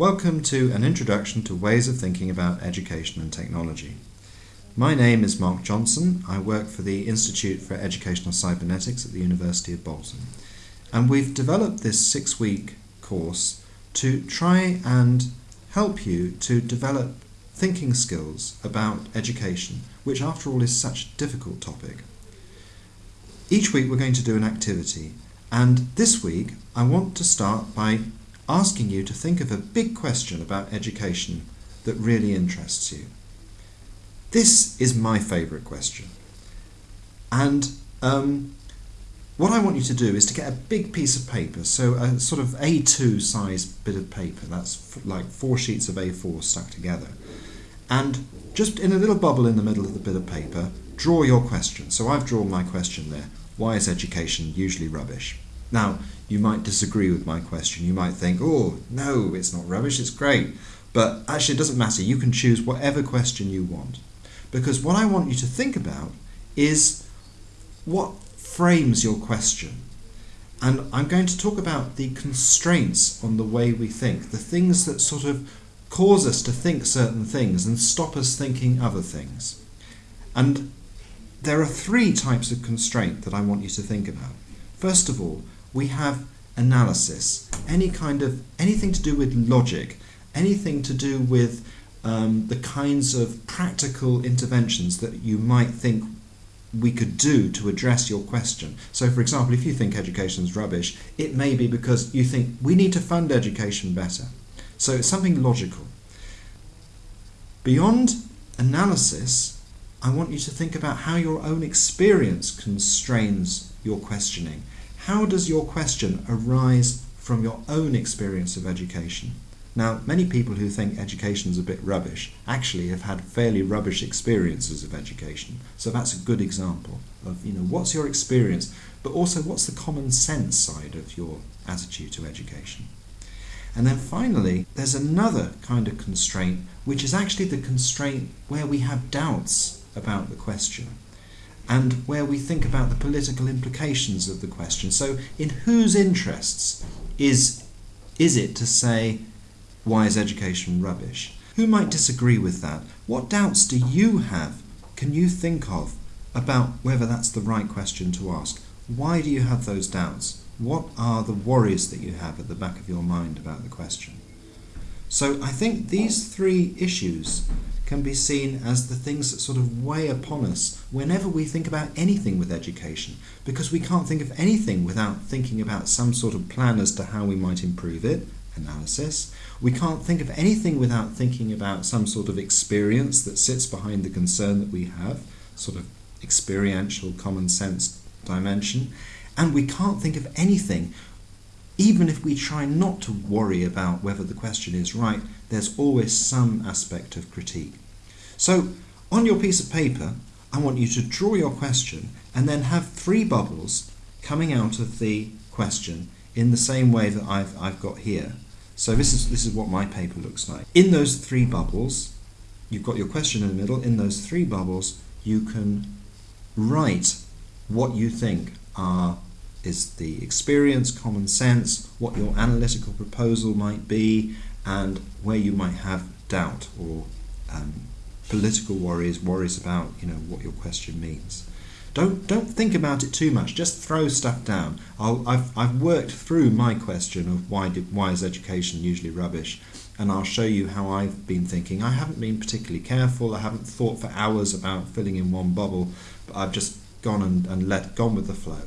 Welcome to an introduction to ways of thinking about education and technology. My name is Mark Johnson. I work for the Institute for Educational Cybernetics at the University of Bolton. And we've developed this six week course to try and help you to develop thinking skills about education, which after all is such a difficult topic. Each week we're going to do an activity, and this week I want to start by asking you to think of a big question about education that really interests you. This is my favourite question. And um, what I want you to do is to get a big piece of paper, so a sort of A2 size bit of paper, that's like four sheets of A4 stuck together. And just in a little bubble in the middle of the bit of paper, draw your question. So I've drawn my question there. Why is education usually rubbish? Now, you might disagree with my question. You might think, oh, no, it's not rubbish, it's great. But actually, it doesn't matter. You can choose whatever question you want. Because what I want you to think about is what frames your question. And I'm going to talk about the constraints on the way we think, the things that sort of cause us to think certain things and stop us thinking other things. And there are three types of constraint that I want you to think about. First of all, we have analysis, any kind of anything to do with logic, anything to do with um, the kinds of practical interventions that you might think we could do to address your question. So, for example, if you think education is rubbish, it may be because you think we need to fund education better. So, it's something logical. Beyond analysis, I want you to think about how your own experience constrains your questioning. How does your question arise from your own experience of education? Now, many people who think education is a bit rubbish actually have had fairly rubbish experiences of education. So that's a good example of, you know, what's your experience, but also what's the common sense side of your attitude to education. And then finally, there's another kind of constraint, which is actually the constraint where we have doubts about the question and where we think about the political implications of the question. So, in whose interests is, is it to say, why is education rubbish? Who might disagree with that? What doubts do you have? Can you think of about whether that's the right question to ask? Why do you have those doubts? What are the worries that you have at the back of your mind about the question? So I think these three issues can be seen as the things that sort of weigh upon us whenever we think about anything with education, because we can't think of anything without thinking about some sort of plan as to how we might improve it, analysis. We can't think of anything without thinking about some sort of experience that sits behind the concern that we have, sort of experiential common sense dimension. And we can't think of anything even if we try not to worry about whether the question is right, there's always some aspect of critique. So, on your piece of paper, I want you to draw your question and then have three bubbles coming out of the question in the same way that I've, I've got here. So this is, this is what my paper looks like. In those three bubbles, you've got your question in the middle. In those three bubbles, you can write what you think are is the experience, common sense, what your analytical proposal might be, and where you might have doubt or um, political worries, worries about you know what your question means. Don't don't think about it too much. Just throw stuff down. i have I've worked through my question of why did, why is education usually rubbish, and I'll show you how I've been thinking. I haven't been particularly careful. I haven't thought for hours about filling in one bubble, but I've just gone and, and let gone with the flow.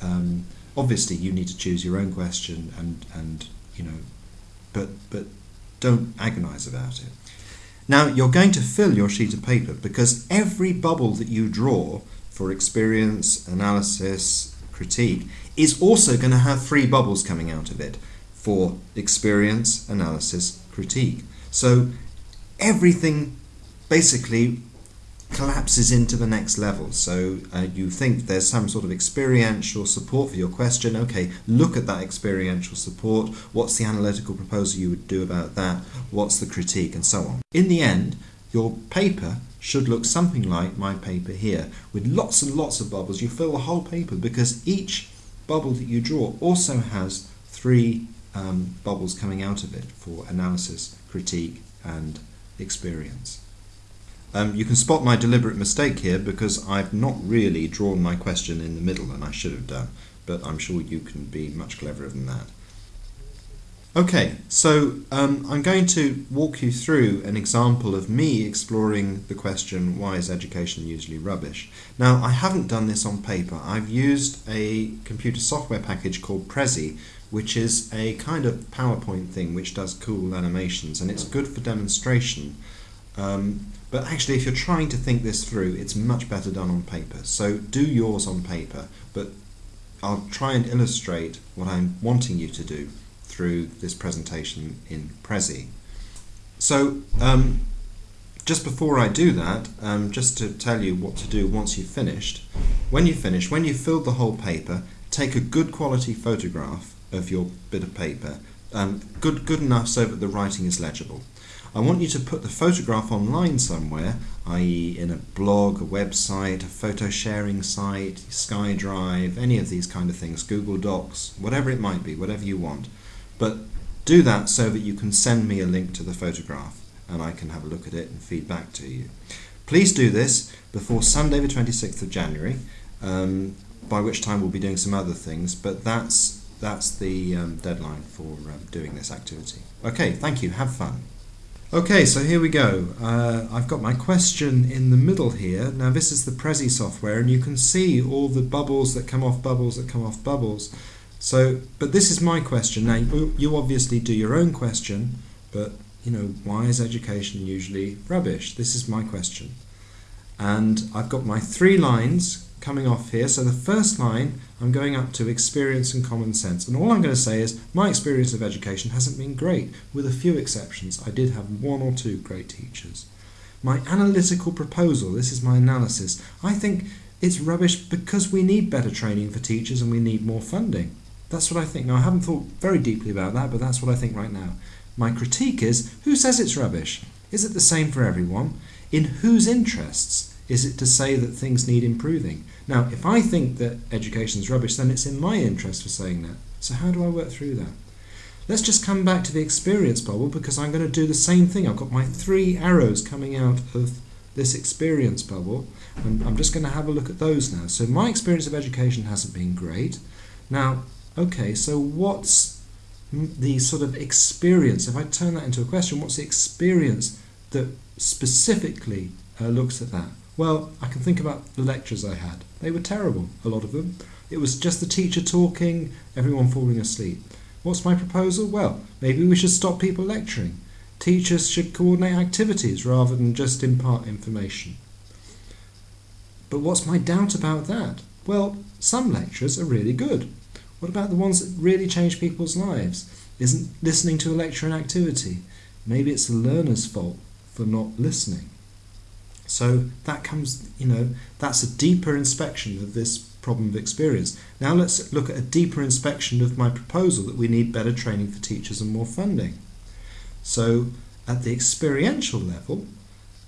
Um, obviously, you need to choose your own question, and and you know, but but don't agonise about it. Now you're going to fill your sheet of paper because every bubble that you draw for experience, analysis, critique is also going to have three bubbles coming out of it for experience, analysis, critique. So everything basically collapses into the next level. So uh, you think there's some sort of experiential support for your question. Okay, look at that experiential support. What's the analytical proposal you would do about that? What's the critique, and so on. In the end, your paper should look something like my paper here, with lots and lots of bubbles. You fill the whole paper because each bubble that you draw also has three um, bubbles coming out of it for analysis, critique, and experience. Um, you can spot my deliberate mistake here because I've not really drawn my question in the middle and I should have done, but I'm sure you can be much cleverer than that. Okay, so um, I'm going to walk you through an example of me exploring the question, why is education usually rubbish? Now, I haven't done this on paper. I've used a computer software package called Prezi, which is a kind of PowerPoint thing which does cool animations, and it's good for demonstration. Um, but actually, if you're trying to think this through, it's much better done on paper. So do yours on paper, but I'll try and illustrate what I'm wanting you to do through this presentation in Prezi. So um, just before I do that, um, just to tell you what to do once you've finished, when you finish, when you've filled the whole paper, take a good quality photograph of your bit of paper, um, good, good enough so that the writing is legible. I want you to put the photograph online somewhere, i.e. in a blog, a website, a photo sharing site, SkyDrive, any of these kind of things, Google Docs, whatever it might be, whatever you want. But do that so that you can send me a link to the photograph and I can have a look at it and feed back to you. Please do this before Sunday the 26th of January, um, by which time we'll be doing some other things, but that's, that's the um, deadline for um, doing this activity. Okay, thank you, have fun. Okay, so here we go. Uh, I've got my question in the middle here. Now this is the Prezi software and you can see all the bubbles that come off bubbles that come off bubbles. So, but this is my question. Now, you obviously do your own question, but you know, why is education usually rubbish? This is my question. And I've got my three lines coming off here. So the first line, I'm going up to experience and common sense. And all I'm going to say is my experience of education hasn't been great, with a few exceptions. I did have one or two great teachers. My analytical proposal, this is my analysis. I think it's rubbish because we need better training for teachers and we need more funding. That's what I think. Now, I haven't thought very deeply about that, but that's what I think right now. My critique is who says it's rubbish? Is it the same for everyone? In whose interests is it to say that things need improving? Now, if I think that education is rubbish, then it's in my interest for saying that. So, how do I work through that? Let's just come back to the experience bubble because I'm going to do the same thing. I've got my three arrows coming out of this experience bubble, and I'm just going to have a look at those now. So, my experience of education hasn't been great. Now, okay, so what's the sort of experience, if I turn that into a question, what's the experience that specifically uh, looks at that? Well, I can think about the lectures I had. They were terrible, a lot of them. It was just the teacher talking, everyone falling asleep. What's my proposal? Well, maybe we should stop people lecturing. Teachers should coordinate activities rather than just impart information. But what's my doubt about that? Well, some lectures are really good. What about the ones that really change people's lives? Isn't listening to a lecture an activity? Maybe it's the learner's fault for not listening. So that comes, you know, that's a deeper inspection of this problem of experience. Now let's look at a deeper inspection of my proposal that we need better training for teachers and more funding. So at the experiential level,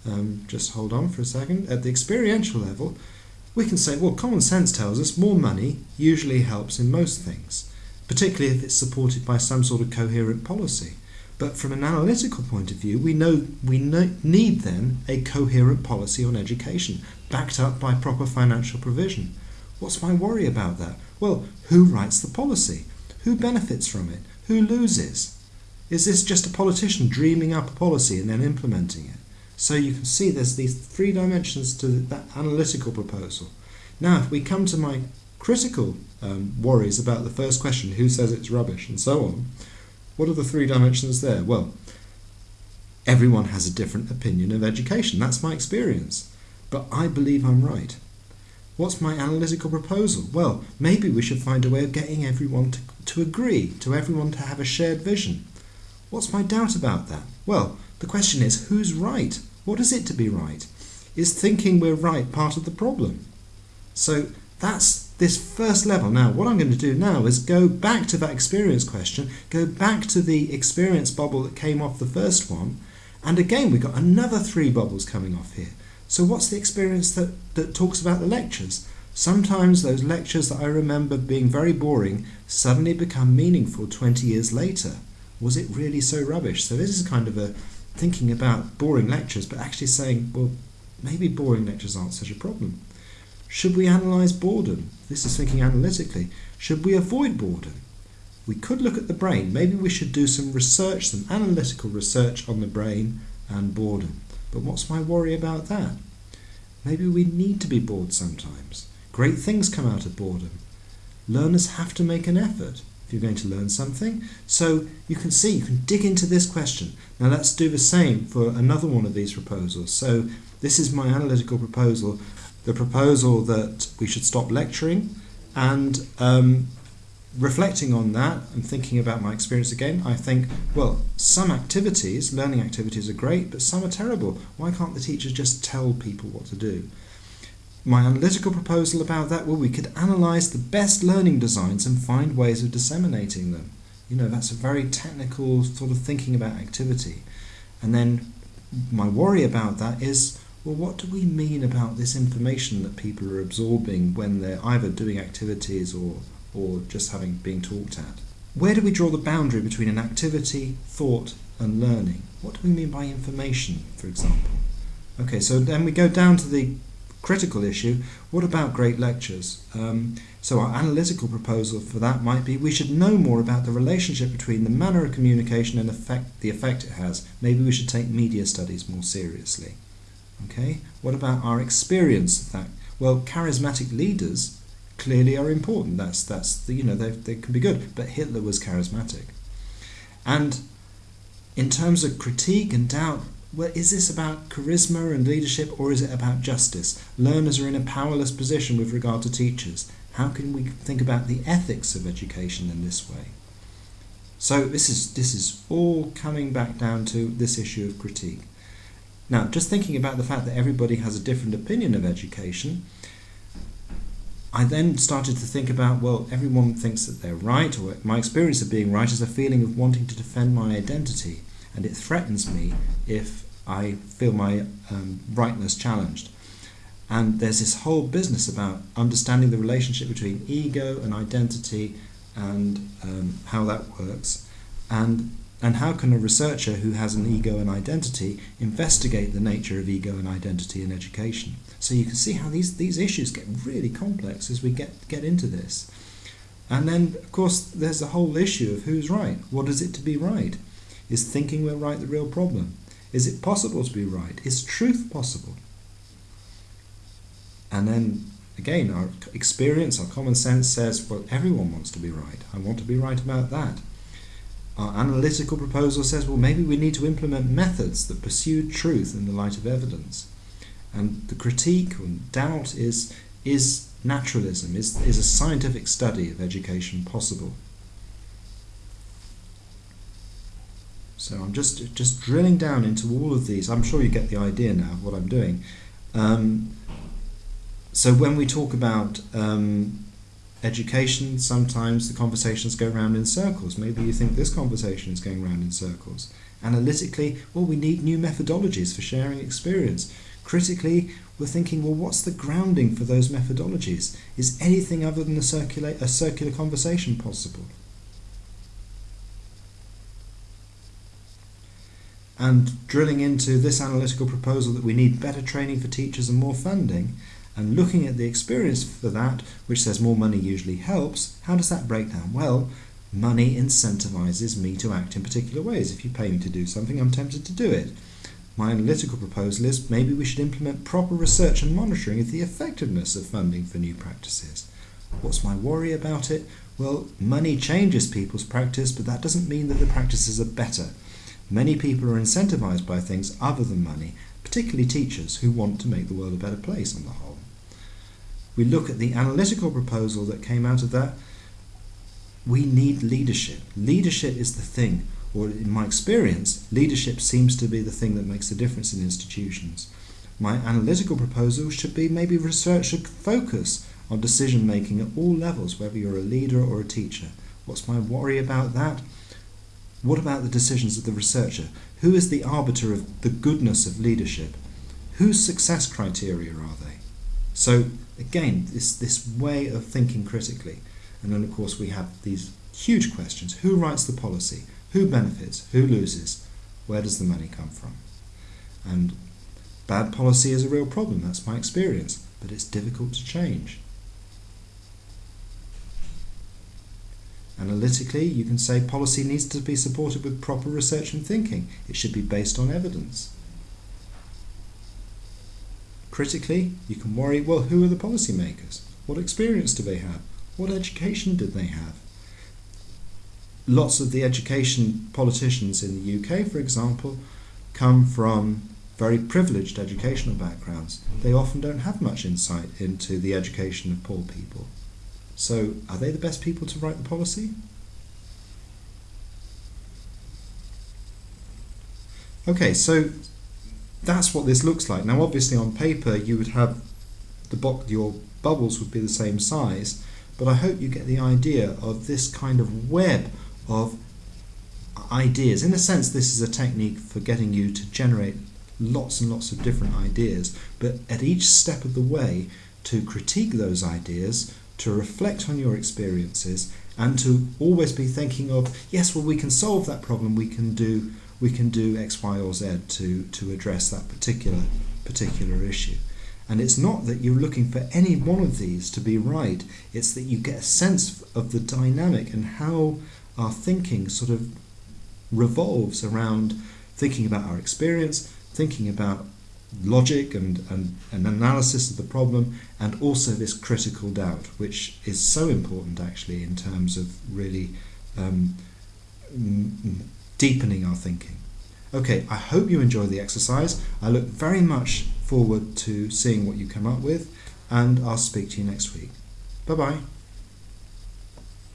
um, just hold on for a second, at the experiential level, we can say, well, common sense tells us more money usually helps in most things, particularly if it's supported by some sort of coherent policy. But from an analytical point of view, we know we need then a coherent policy on education, backed up by proper financial provision. What's my worry about that? Well, who writes the policy? Who benefits from it? Who loses? Is this just a politician dreaming up a policy and then implementing it? So you can see there's these three dimensions to that analytical proposal. Now, if we come to my critical um, worries about the first question, who says it's rubbish, and so on, what are the three dimensions there? Well, everyone has a different opinion of education. That's my experience. But I believe I'm right. What's my analytical proposal? Well, maybe we should find a way of getting everyone to, to agree, to everyone to have a shared vision. What's my doubt about that? Well, the question is, who's right? What is it to be right? Is thinking we're right part of the problem? So that's this first level. Now, what I'm going to do now is go back to that experience question, go back to the experience bubble that came off the first one, and again, we've got another three bubbles coming off here. So what's the experience that, that talks about the lectures? Sometimes those lectures that I remember being very boring suddenly become meaningful 20 years later. Was it really so rubbish? So this is kind of a thinking about boring lectures, but actually saying, well, maybe boring lectures aren't such a problem. Should we analyse boredom? This is thinking analytically. Should we avoid boredom? We could look at the brain. Maybe we should do some research, some analytical research on the brain and boredom. But what's my worry about that? Maybe we need to be bored sometimes. Great things come out of boredom. Learners have to make an effort if you're going to learn something. So you can see, you can dig into this question. Now let's do the same for another one of these proposals. So this is my analytical proposal, the proposal that we should stop lecturing and um, reflecting on that and thinking about my experience again, I think, well, some activities, learning activities are great, but some are terrible. Why can't the teachers just tell people what to do? My analytical proposal about that, well, we could analyse the best learning designs and find ways of disseminating them. You know, that's a very technical sort of thinking about activity. And then my worry about that is, well, what do we mean about this information that people are absorbing when they're either doing activities or, or just having being talked at? Where do we draw the boundary between an activity, thought, and learning? What do we mean by information, for example? Okay, so then we go down to the critical issue, what about great lectures? Um, so our analytical proposal for that might be we should know more about the relationship between the manner of communication and effect, the effect it has. Maybe we should take media studies more seriously. Okay, what about our experience of that? Well, charismatic leaders clearly are important. That's that's the, you know they they can be good, but Hitler was charismatic. And in terms of critique and doubt, well, is this about charisma and leadership or is it about justice? Learners are in a powerless position with regard to teachers. How can we think about the ethics of education in this way? So this is this is all coming back down to this issue of critique. Now, just thinking about the fact that everybody has a different opinion of education, I then started to think about well, everyone thinks that they're right, or my experience of being right is a feeling of wanting to defend my identity, and it threatens me if I feel my um, rightness challenged. And there's this whole business about understanding the relationship between ego and identity and um, how that works. And, and how can a researcher who has an ego and identity investigate the nature of ego and identity in education? So you can see how these, these issues get really complex as we get, get into this. And then, of course, there's the whole issue of who's right. What is it to be right? Is thinking we're right the real problem? Is it possible to be right? Is truth possible? And then again, our experience, our common sense says, well, everyone wants to be right. I want to be right about that. Our analytical proposal says, well, maybe we need to implement methods that pursue truth in the light of evidence. And the critique and doubt is, is naturalism, is, is a scientific study of education possible? So I'm just just drilling down into all of these. I'm sure you get the idea now of what I'm doing. Um, so when we talk about um, education, sometimes the conversations go round in circles. Maybe you think this conversation is going round in circles. Analytically, well, we need new methodologies for sharing experience. Critically, we're thinking, well, what's the grounding for those methodologies? Is anything other than a circular, a circular conversation possible? and drilling into this analytical proposal that we need better training for teachers and more funding, and looking at the experience for that, which says more money usually helps, how does that break down? Well, money incentivizes me to act in particular ways. If you pay me to do something, I'm tempted to do it. My analytical proposal is maybe we should implement proper research and monitoring of the effectiveness of funding for new practices. What's my worry about it? Well, money changes people's practice, but that doesn't mean that the practices are better. Many people are incentivized by things other than money, particularly teachers who want to make the world a better place on the whole. We look at the analytical proposal that came out of that. We need leadership. Leadership is the thing, or in my experience, leadership seems to be the thing that makes the difference in institutions. My analytical proposal should be maybe research should focus on decision making at all levels, whether you're a leader or a teacher. What's my worry about that? What about the decisions of the researcher? Who is the arbiter of the goodness of leadership? Whose success criteria are they? So again, this this way of thinking critically, and then of course we have these huge questions: who writes the policy? Who benefits? Who loses? Where does the money come from? And bad policy is a real problem. That's my experience, but it's difficult to change. Analytically, you can say policy needs to be supported with proper research and thinking. It should be based on evidence. Critically, you can worry well, who are the policymakers? What experience do they have? What education did they have? Lots of the education politicians in the UK, for example, come from very privileged educational backgrounds. They often don't have much insight into the education of poor people. So, are they the best people to write the policy? Okay, so that's what this looks like. Now, obviously, on paper, you would have the box, your bubbles would be the same size, but I hope you get the idea of this kind of web of ideas. In a sense, this is a technique for getting you to generate lots and lots of different ideas, but at each step of the way, to critique those ideas to reflect on your experiences and to always be thinking of yes well we can solve that problem we can do we can do x y or z to to address that particular particular issue. And it's not that you're looking for any one of these to be right. It's that you get a sense of the dynamic and how our thinking sort of revolves around thinking about our experience thinking about logic and, and an analysis of the problem, and also this critical doubt, which is so important actually in terms of really um, deepening our thinking. Okay, I hope you enjoy the exercise. I look very much forward to seeing what you come up with, and I'll speak to you next week. Bye bye.